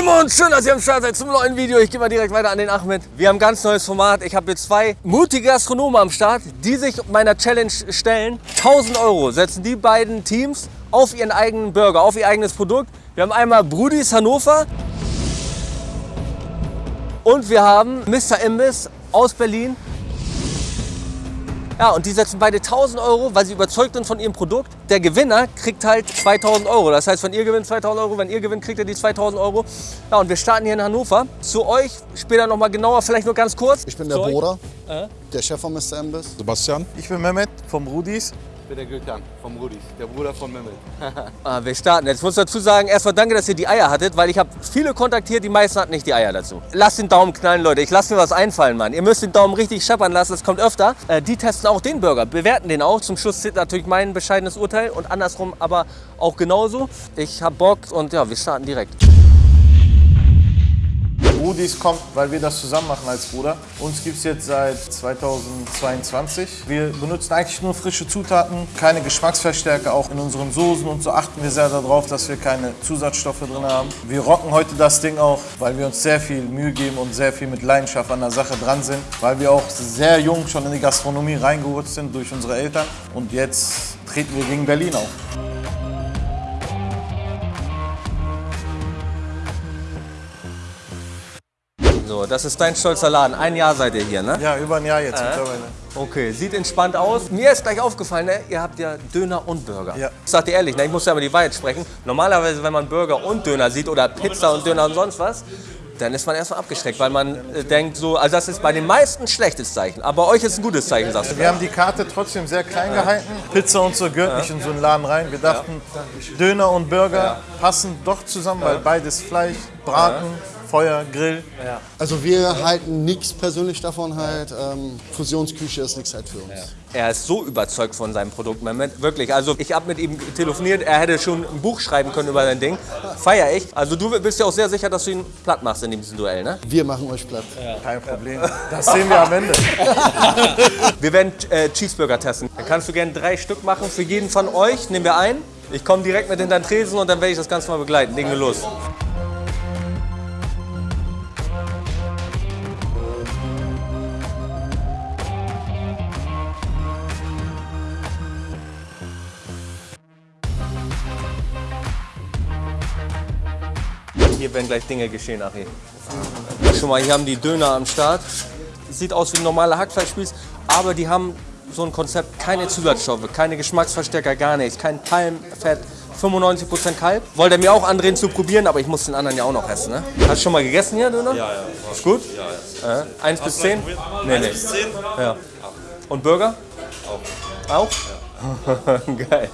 Und schön, dass ihr am Start seid zum neuen Video. Ich gehe mal direkt weiter an den Ahmed. Wir haben ein ganz neues Format. Ich habe hier zwei mutige Gastronomen am Start, die sich meiner Challenge stellen. 1000 Euro setzen die beiden Teams auf ihren eigenen Burger, auf ihr eigenes Produkt. Wir haben einmal Brudis Hannover und wir haben Mr. Imbiss aus Berlin. Ja, und die setzen beide 1000 Euro, weil sie überzeugt sind von ihrem Produkt. Der Gewinner kriegt halt 2000 Euro. Das heißt, wenn ihr gewinnt 2000 Euro, wenn ihr gewinnt, kriegt ihr die 2000 Euro. Ja, und wir starten hier in Hannover. Zu euch später nochmal genauer, vielleicht nur ganz kurz. Ich bin der. Bruder, Äh? der Chef von Mr. Imbiss. Sebastian. Ich bin Mehmet vom Rudis. Ich bin der Gökhan vom Rudis, der Bruder von Mehmet. Ah, wir starten. Jetzt muss ich dazu sagen, erstmal danke, dass ihr die Eier hattet, weil ich habe viele kontaktiert, die meisten hatten nicht die Eier dazu. Lasst den Daumen knallen, Leute. Ich lasse mir was einfallen, Mann. Ihr müsst den Daumen richtig scheppern lassen, das kommt öfter. Äh, die testen auch den Burger, bewerten den auch. Zum Schluss zählt natürlich mein bescheidenes Urteil und andersrum aber auch genauso. Ich hab Bock und ja, wir starten direkt. Rudis kommt, weil wir das zusammen machen als Bruder. Uns gibt es jetzt seit 2022. Wir benutzen eigentlich nur frische Zutaten, keine Geschmacksverstärker. Auch in unseren Soßen und so achten wir sehr darauf, dass wir keine Zusatzstoffe drin haben. Wir rocken heute das Ding auch, weil wir uns sehr viel Mühe geben und sehr viel mit Leidenschaft an der Sache dran sind. Weil wir auch sehr jung schon in die Gastronomie reingerutscht sind durch unsere Eltern. Und jetzt treten wir gegen Berlin auf. So, das ist dein stolzer Laden. Ein Jahr seid ihr hier, ne? Ja, über ein Jahr jetzt mittlerweile. Okay, sieht entspannt aus. Mir ist gleich aufgefallen, ne? ihr habt ja Döner und Burger. Ja. Ich sag dir ehrlich, ne? ich muss ja mal die Wahrheit sprechen. Normalerweise, wenn man Burger und Döner sieht oder Pizza und Döner und sonst was, dann ist man erstmal abgeschreckt, weil man äh, denkt so, also das ist bei den meisten ein schlechtes Zeichen. Aber bei euch ist ein gutes Zeichen, sagst du. Wir haben die Karte trotzdem sehr klein gehalten. Pizza und so gehört nicht in so einen Laden rein. Wir dachten, Döner und Burger passen doch zusammen, weil beides Fleisch, Braten, Feuer, Grill. Also wir halten nichts persönlich davon halt. Ähm, Fusionsküche ist nichts halt für uns. Er ist so überzeugt von seinem Produkt, Mehmet. Wirklich. Also ich habe mit ihm telefoniert, er hätte schon ein Buch schreiben können über sein Ding. Feier ich. Also du bist ja auch sehr sicher, dass du ihn platt machst in diesem Duell, ne? Wir machen euch platt. Kein Problem. Das sehen wir am Ende. Wir werden äh, Cheeseburger testen. Dann kannst du gerne drei Stück machen für jeden von euch. Nehmen wir ein. Ich komme direkt mit hinter den Tresen und dann werde ich das Ganze mal begleiten. Legen wir los. Werden gleich Dinge geschehen, Achi. Schon mal, hier haben die Döner am Start. Sieht aus wie ein normaler Hackfleischspieß, aber die haben so ein Konzept, keine Zusatzstoffe, keine Geschmacksverstärker, gar nichts, kein Palmfett, 95% Kalb. Wollte er mir auch andrehen zu probieren, aber ich muss den anderen ja auch noch essen, ne? Hast du schon mal gegessen hier, Döner? Ja, ja. Ist gut? Ja, ja. Äh, 1 bis 10? Nee, nee. 1 bis 10? Ja. Und Burger? Auch. Auch? Geil.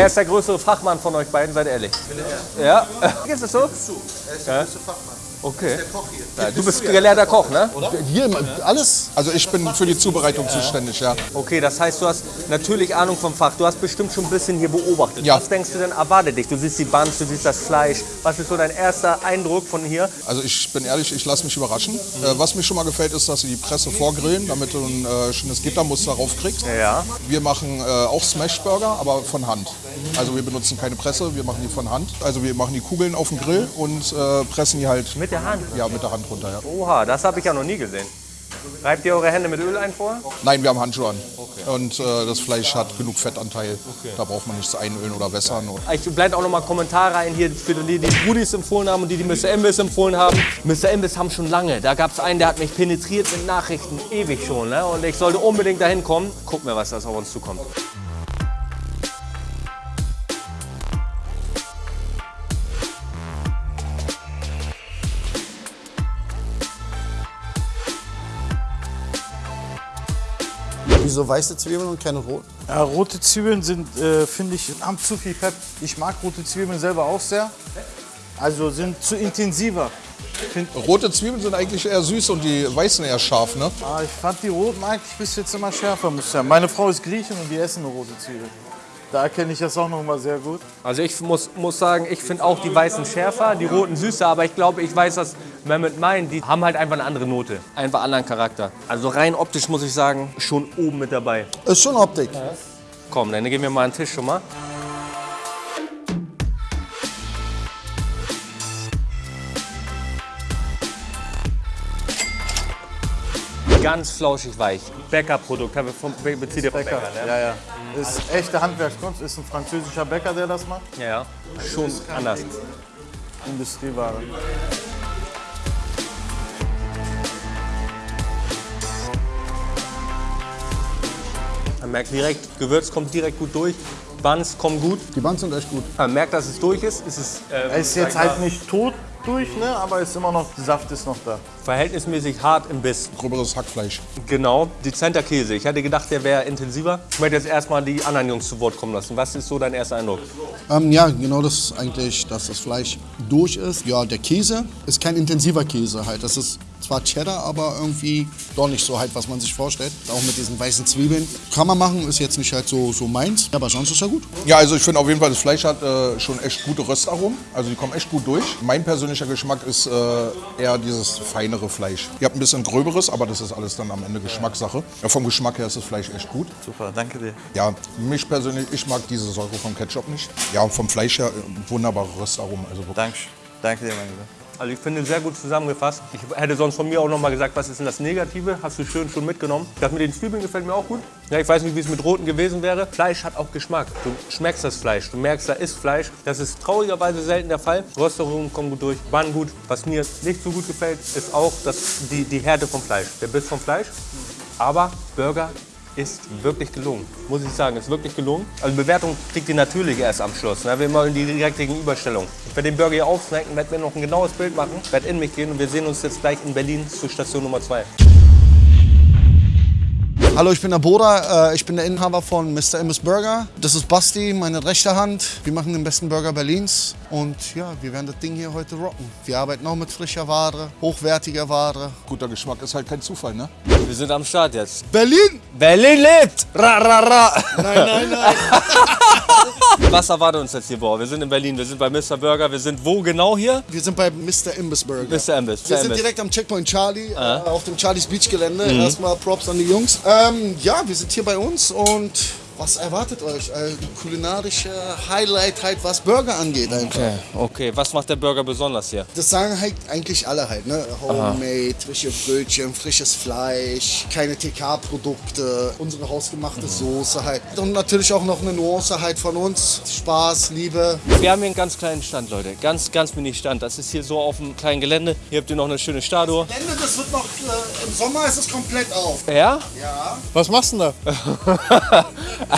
Wer ist der größere Fachmann von euch beiden, seid ehrlich? Ja? Ist es so? Er ist der größte Fachmann. Okay. Ja, du bist gelehrter Koch, ne? Hier, alles. Also ich bin für die Zubereitung zuständig, ja. Okay, das heißt, du hast natürlich Ahnung vom Fach. Du hast bestimmt schon ein bisschen hier beobachtet. Ja. Was denkst du denn erwartet dich? Du siehst die Buns, du siehst das Fleisch. Was ist so dein erster Eindruck von hier? Also ich bin ehrlich, ich lasse mich überraschen. Äh, was mir schon mal gefällt, ist, dass sie die Presse vorgrillen, damit du ein äh, schönes Gittermuster raufkriegst. Ja. Wir machen äh, auch Smashburger, aber von Hand. Also wir benutzen keine Presse, wir machen die von Hand. Also wir machen die Kugeln auf den Grill und äh, pressen die halt Mit der Hand? ja, mit der Hand runter. Ja. Oha, das habe ich ja noch nie gesehen. Reibt ihr eure Hände mit Öl ein vor? Nein, wir haben Handschuhe an. Und äh, das Fleisch hat genug Fettanteil. Da braucht man nichts einölen oder wässern. Ich blende auch noch mal Kommentare ein hier für die, die Brudis empfohlen haben und die, die Mr. Imbiss empfohlen haben. Mr. Imbiss haben schon lange. Da gab es einen, der hat mich penetriert mit Nachrichten, ewig schon. Ne? Und ich sollte unbedingt dahin kommen. Gucken wir, was das auf uns zukommt. Wieso weiße Zwiebeln und keine roten? Ja, rote Zwiebeln sind, äh, finde ich, haben zu viel Pep. Ich mag rote Zwiebeln selber auch sehr. Also sind zu intensiver. rote Zwiebeln sind eigentlich eher süß und die weißen eher scharf, ne? Ah, ich fand die roten eigentlich bis jetzt immer schärfer, muss ich sagen. Meine Frau ist Griechin und die essen nur rote Zwiebeln. Da erkenne ich das auch noch mal sehr gut. Also ich muss, muss sagen, ich finde auch die weißen schärfer, die roten süßer, aber ich glaube, ich weiß, was Mehmet meint. Die haben halt einfach eine andere Note, einfach anderen Charakter. Also rein optisch muss ich sagen, schon oben mit dabei. Ist schon Optik. Komm, dann geben wir mal einen Tisch schon mal. Ganz flauschig weich. Bäckerprodukt, haben wir vom Bä- bezieht ihr vom Bäcker, ne? Ja, ja. Ist echte Handwerkskunst, ist ein französischer Bäcker, der das macht. Ja, ja. Schon anders. Industrieware. Man merkt direkt, Gewürz kommt direkt gut durch, Buns kommen gut. Die Bands sind echt gut. Man merkt, dass es durch ist. Es ist äh, Er ist jetzt halt nicht tot durch, ne? aber ist immer noch, der Saft ist noch da. verhältnismäßig hart im Biss. Gröberes Hackfleisch. Genau, dezenter Käse. Ich hätte gedacht, der wäre intensiver. Ich möchte jetzt erstmal die anderen Jungs zu Wort kommen lassen. Was ist so dein erster Eindruck? Ähm, ja, genau das ist eigentlich, dass das Fleisch durch ist. Ja, der Käse ist kein intensiver Käse halt. Das ist zwar Cheddar, aber irgendwie doch nicht so halt, was man sich vorstellt. Auch mit diesen weißen Zwiebeln. Kann man machen, ist jetzt nicht halt so, so meins. Aber sonst ist er gut. Ja, also ich finde auf jeden Fall, das Fleisch hat äh, schon echt gute Röstaromen. Also die kommen echt gut durch. Mein persönlicher Geschmack ist äh, eher dieses feinere Fleisch. Ihr habt ein bisschen gröberes, aber das ist alles dann am Ende Geschmackssache. Ja, vom Geschmack her ist das Fleisch echt gut. Super, danke dir. Ja, mich persönlich, ich mag diese Säure vom Ketchup nicht. Ja, vom Fleisch her äh, wunderbare Röstaromen. Also wirklich. Danke, danke dir, mein Lieber. Also ich finde sehr gut zusammengefasst. Ich hätte sonst von mir auch noch mal gesagt, was ist denn das Negative? Hast du schön schon mitgenommen. Das mit den Zwiebeln gefällt mir auch gut. Ja, ich weiß nicht, wie es mit roten gewesen wäre. Fleisch hat auch Geschmack. Du schmeckst das Fleisch. Du merkst, da ist Fleisch. Das ist traurigerweise selten der Fall. Röstaromen kommen gut durch, Bann gut. Was mir nicht so gut gefällt, ist auch das, die, die Härte vom Fleisch. Der Biss vom Fleisch. Aber Burger ist wirklich gelungen. Muss ich sagen, ist wirklich gelungen. Also Bewertung kriegt ihr natürlich erst am Schluss. Ne? Wir machen die direkte Gegenüberstellung. Ich werde den Burger hier aufsnacken, werde mir noch ein genaues Bild machen, werde in mich gehen und wir sehen uns jetzt gleich in Berlin zur Station Nummer 2. Hallo, ich bin der Boda. Äh, ich bin der Inhaber von Mr. Immis Burger. Das ist Basti, meine rechte Hand. Wir machen den besten Burger Berlins. Und ja, wir werden das Ding hier heute rocken. Wir arbeiten auch mit frischer Ware, hochwertiger Ware. Guter Geschmack ist halt kein Zufall, ne? Wir sind am Start jetzt. Berlin! Berlin lebt! Ra, ra, ra. Nein, nein, nein. Was erwartet uns jetzt hier, Boah? Wir sind in Berlin, wir sind bei Mr. Burger. Wir sind wo genau hier? Wir sind bei Mr. Imbiss Burger. Mr. Imbiss. Wir sind direkt am Checkpoint Charlie, äh, auf dem Charlies Beach Gelände. Erstmal Props an die Jungs. Ähm, ja, wir sind hier bei uns und was erwartet euch? Äh, kulinarische Highlight halt, was Burger angeht einfach. Okay, okay. Was macht der Burger besonders hier? Das sagen halt eigentlich alle halt, ne? Homemade, frische Brötchen, frisches Fleisch, keine TK-Produkte, unsere hausgemachte Soße halt. Und natürlich auch noch eine Nuance halt von uns. Spaß, Liebe. Wir haben hier einen ganz kleinen Stand, Leute. Ganz, ganz mini Stand. Das ist hier so auf einem kleinen Gelände. Hier habt ihr noch eine schöne Statue. Ende, das wird noch, äh, im Sommer ist es komplett auf. Ja? Ja. Was machst du denn da?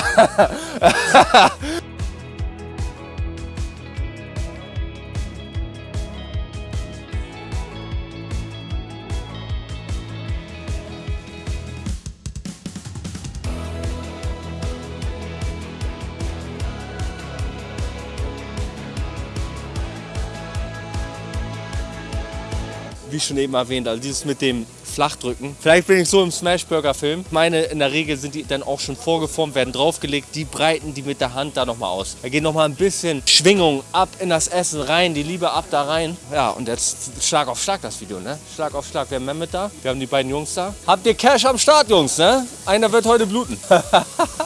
Wie schon eben erwähnt, also dieses mit dem Flachdrücken. Vielleicht bin ich so im Smashburger-Film. Meine, in der Regel sind die dann auch schon vorgeformt, werden draufgelegt. Die breiten die mit der Hand da nochmal aus. Da geht nochmal ein bisschen Schwingung ab in das Essen rein, die Liebe ab da rein. Ja, und jetzt Schlag auf Schlag das Video, ne? Schlag auf Schlag. Wir haben Mehmet da, wir haben die beiden Jungs da. Habt ihr Cash am Start, Jungs, ne? Einer wird heute bluten.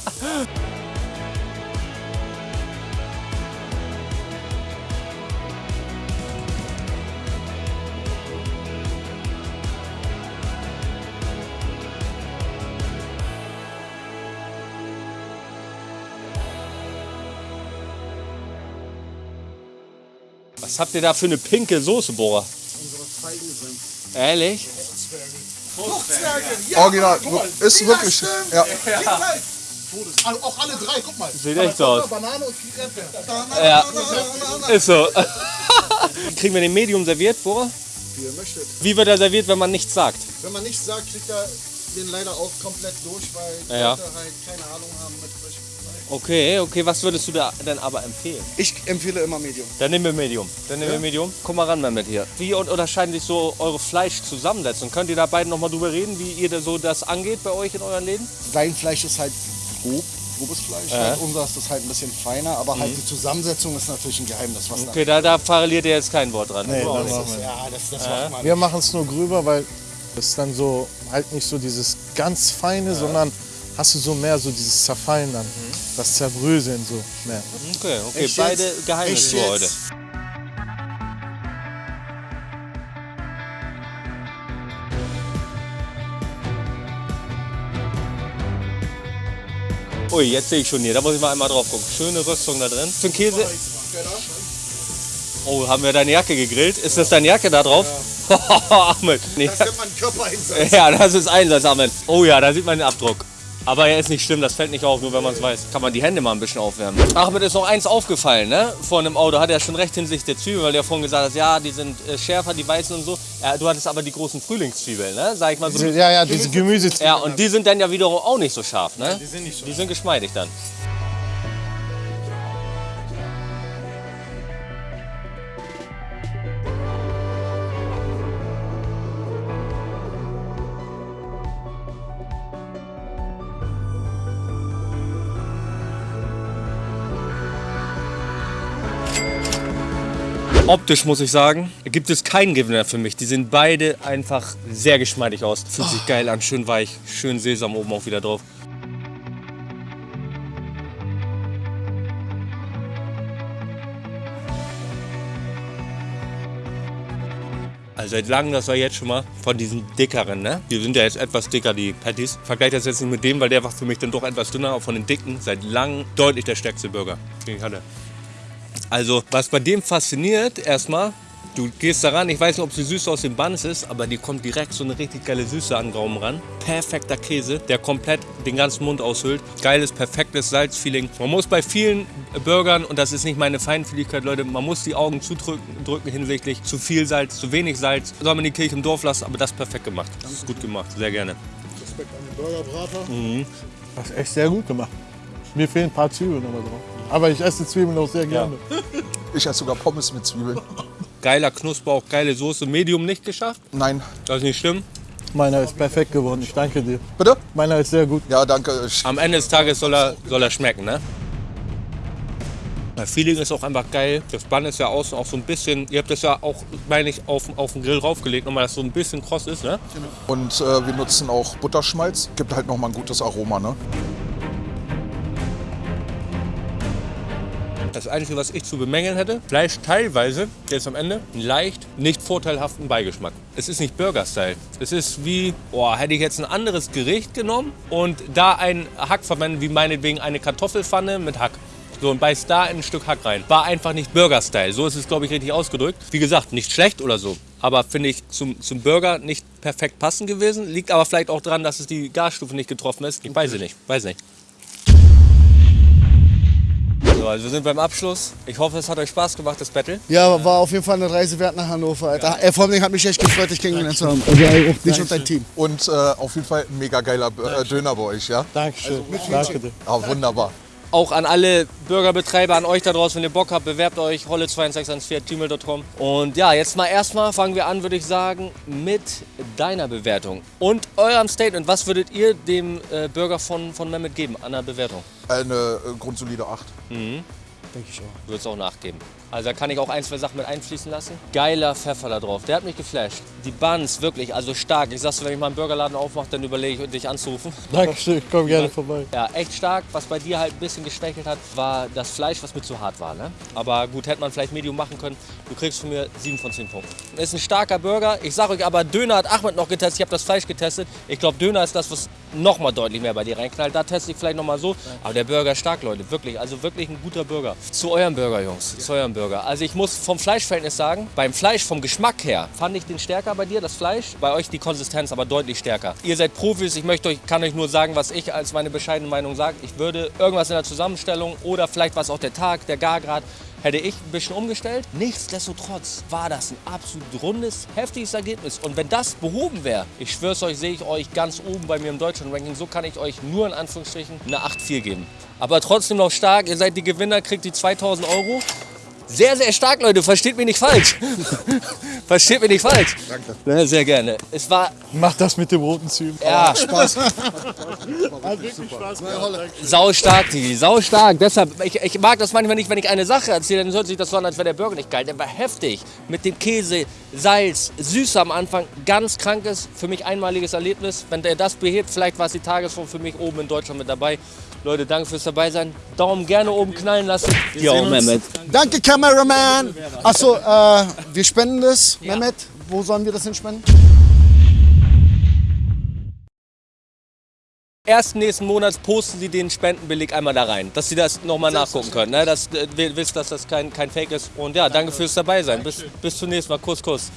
Was habt ihr da für eine pinke Soße, Bohrer? Ehrlich? Original, ist wirklich. Ja. Also auch alle drei, guck mal. Sieht echt so aus. Banane und viel Erdbeer. Ja, ist so. Kriegen wir den Medium serviert, Bohrer? Wie ihr möchtet. Wie wird er serviert, wenn man nichts sagt? Wenn man nichts sagt, kriegt er den leider auch komplett durch, weil die Ja. Leute halt keine Ahnung haben mit frischem. Okay, okay, was würdest du da denn aber empfehlen? Ich empfehle immer Medium. Dann nehmen wir Medium. Dann nehmen wir Medium. Komm mal ran damit hier. Wie un- unterscheiden sich so eure Fleischzusammensetzungen? Könnt ihr da beiden noch mal drüber reden, wie ihr da so das angeht bei euch in euren Läden? Sein Fleisch ist halt grob, grobes Fleisch. Halt unseres ist halt ein bisschen feiner, aber Mhm. halt die Zusammensetzung ist natürlich ein Geheimnis. Was Okay, da, da verliert ihr jetzt kein Wort dran. Nee, da dann ist. machen wir. Ja, das, das macht man. Wir machen es nur gröber, weil es dann so halt nicht so dieses ganz feine, sondern hast du so mehr so dieses Zerfallen dann, das Zerbröseln so mehr. Okay, okay, Echt beide jetzt? Geheimnisse Echt für heute. Ui, jetzt sehe ich schon hier, da muss ich mal einmal drauf gucken. Schöne Rüstung da drin. Für den Käse. Oh, haben wir deine Jacke gegrillt? Ist das deine Jacke da drauf? Ahmed. Nee. Das nennt man Körpereinsatz. Ja, das ist Einsatz, Ahmed. Oh ja, da sieht man den Abdruck. Aber er ist nicht schlimm, das fällt nicht auf, nur wenn man es weiß. Kann man die Hände mal ein bisschen aufwärmen. Ahmed ist noch eins aufgefallen, ne? Vor einem Auto hat er schon recht hinsichtlich der Zwiebeln, weil der vorhin gesagt hat, ja, die sind äh, schärfer, die weißen und so. Ja, du hattest aber die großen Frühlingszwiebeln, ne? Sag ich mal so. Ja, ja, diese Gemüse. Ja, und die sind dann ja wiederum auch nicht so scharf, ne? die sind nicht so Die sind geschmeidig dann. Optisch muss ich sagen, gibt es keinen Gewinner für mich. Die sehen beide einfach sehr geschmeidig aus. Fühlt sich geil an, schön weich, schön Sesam oben auch wieder drauf. Also seit langem, das war jetzt schon mal von diesen dickeren, ne? Die sind ja jetzt etwas dicker, die Patties. Vergleich das jetzt nicht mit dem, weil der war für mich dann doch etwas dünner, aber von den dicken seit langem deutlich der stärkste Burger, den ich hatte. Also, was bei dem fasziniert, erstmal, du gehst da ran, ich weiß nicht, ob sie süß aus dem Buns ist, aber die kommt direkt so eine richtig geile Süße an den Gaumen ran. Perfekter Käse, der komplett den ganzen Mund aushöhlt. Geiles, perfektes Salzfeeling. Man muss bei vielen Burgern, und das ist nicht meine Feinfühligkeit, Leute, man muss die Augen zudrücken drücken hinsichtlich zu viel Salz, zu wenig Salz. Soll man die Kirche im Dorf lassen, aber das ist perfekt gemacht. Das ist gut gemacht, sehr gerne. Respekt an den Burgerbrater. Mhm. Das ist echt sehr gut gemacht. Mir fehlen ein paar Zwiebeln aber drauf. Aber ich esse Zwiebeln auch sehr gerne. Ich esse sogar Pommes mit Zwiebeln. Geiler Knusperbauch, geile Soße, Medium nicht geschafft. Nein. Das ist nicht schlimm. Meiner ist perfekt geworden, ich danke dir. Bitte? Meiner ist sehr gut. Ja, danke. Ich- Am Ende des Tages soll er, soll er schmecken, ne? Das Feeling ist auch einfach geil. Das Bun ist ja außen auch so ein bisschen, ihr habt das ja auch, meine ich, auf, auf den Grill raufgelegt, nochmal, dass so ein bisschen kross ist, ne? Und äh, wir nutzen auch Butterschmalz. Gibt halt noch mal ein gutes Aroma, ne? Das Einzige, was ich zu bemängeln hätte, Fleisch teilweise, jetzt am Ende, einen leicht nicht vorteilhaften Beigeschmack. Es ist nicht Burger-Style. Es ist wie, boah, hätte ich jetzt ein anderes Gericht genommen und da einen Hack verwendet, wie meinetwegen eine Kartoffelpfanne mit Hack. So, und beißt da ein Stück Hack rein. War einfach nicht Burger-Style. So ist es, glaube ich, richtig ausgedrückt. Wie gesagt, nicht schlecht oder so. Aber finde ich zum, zum Burger nicht perfekt passend gewesen. Liegt aber vielleicht auch daran, dass es die Gasstufe nicht getroffen ist. Ich weiß es nicht. Weiß nicht. So, also wir sind beim Abschluss. Ich hoffe, es hat euch Spaß gemacht, das Battle. Ja, war auf jeden Fall eine Reise wert nach Hannover, Alter. Äh, vor allem hat mich echt gefreut, dich kennengelernt zu haben. Also auch dich und dein Team. Und äh, auf jeden Fall ein mega geiler äh, Döner bei euch, ja? Dankeschön. danke dir. Ah, wunderbar. Auch an alle Burgerbetreiber, an euch da draußen, wenn ihr Bock habt, bewerbt euch holle2614gmail.com. Und ja, jetzt mal erstmal fangen wir an, würde ich sagen, mit deiner Bewertung und eurem Statement. Was würdet ihr dem äh, Burger von, von Mehmet geben an der Bewertung? Eine äh, grundsolide 8. Denke ich auch. Würde es auch nachgeben. Also da kann ich auch ein, zwei Sachen mit einfließen lassen. Geiler Pfeffer da drauf, der hat mich geflasht. Die Buns, wirklich, also stark. Ich sag's dir, wenn ich mal einen Burgerladen aufmache, dann überlege ich, dich anzurufen. Dankeschön, ich komme gerne vorbei. Ja, echt stark. Was bei dir halt ein bisschen geschwächelt hat, war das Fleisch, was mir zu hart war. Ne? Aber gut, hätte man vielleicht Medium machen können. Du kriegst von mir 7 von 10 Punkten. Ist ein starker Burger. Ich sag euch aber, Döner hat Ahmed noch getestet. Ich habe das Fleisch getestet. Ich glaube, Döner ist das, was noch mal deutlich mehr bei dir reinknallt. Da teste ich vielleicht noch mal so. Aber der Burger ist stark, Leute. Wirklich. Also wirklich ein guter Burger. Zu eurem Burger, Jungs. Zu eurem Burger. Also ich muss vom Fleischverhältnis sagen, beim Fleisch, vom Geschmack her, fand ich den stärker bei dir, das Fleisch. Bei euch die Konsistenz aber deutlich stärker. Ihr seid Profis. Ich möchte euch, kann euch nur sagen, was ich als meine bescheidene Meinung sage. Ich würde irgendwas in der Zusammenstellung oder vielleicht was auch der Tag, der Gargrad, hätte ich ein bisschen umgestellt. Nichtsdestotrotz war das ein absolut rundes, heftiges Ergebnis. Und wenn das behoben wäre, ich schwör's euch, sehe ich euch ganz oben bei mir im Deutschland-Ranking. So kann ich euch nur in Anführungsstrichen eine 8,4 geben. Aber trotzdem noch stark. Ihr seid die Gewinner, kriegt die 2000 Euro. Sehr, sehr stark, Leute. Versteht mich nicht falsch. Versteht mich nicht falsch. Danke. sehr gerne. Es war, Mach das mit dem roten Zwiebeln. ja, Spaß. sau stark, Digi. Sau stark. Deshalb, ich, ich mag das manchmal nicht, wenn ich eine Sache erzähle, dann hört sich das so an, als wäre der Burger nicht geil. Der war heftig. Mit dem Käse, Salz, süß am Anfang. Ganz krankes, für mich einmaliges Erlebnis. Wenn der das behebt, vielleicht war es die Tagesform für mich oben in Deutschland mit dabei. Leute, danke fürs dabei sein. Daumen gerne oben knallen lassen. Ja, sehen uns. Mehmet. Danke, Cameraman. Achso, äh, wir spenden das, Mehmet. Wo sollen wir das hin spenden? Ersten nächsten Monats posten Sie den Spendenbeleg einmal da rein, dass Sie das nochmal nachgucken können. Ne? Dass äh, wir wissen, dass das kein, kein Fake ist. Und ja, danke fürs dabei sein. Bis, bis zum nächsten Mal. Kuss, Kuss.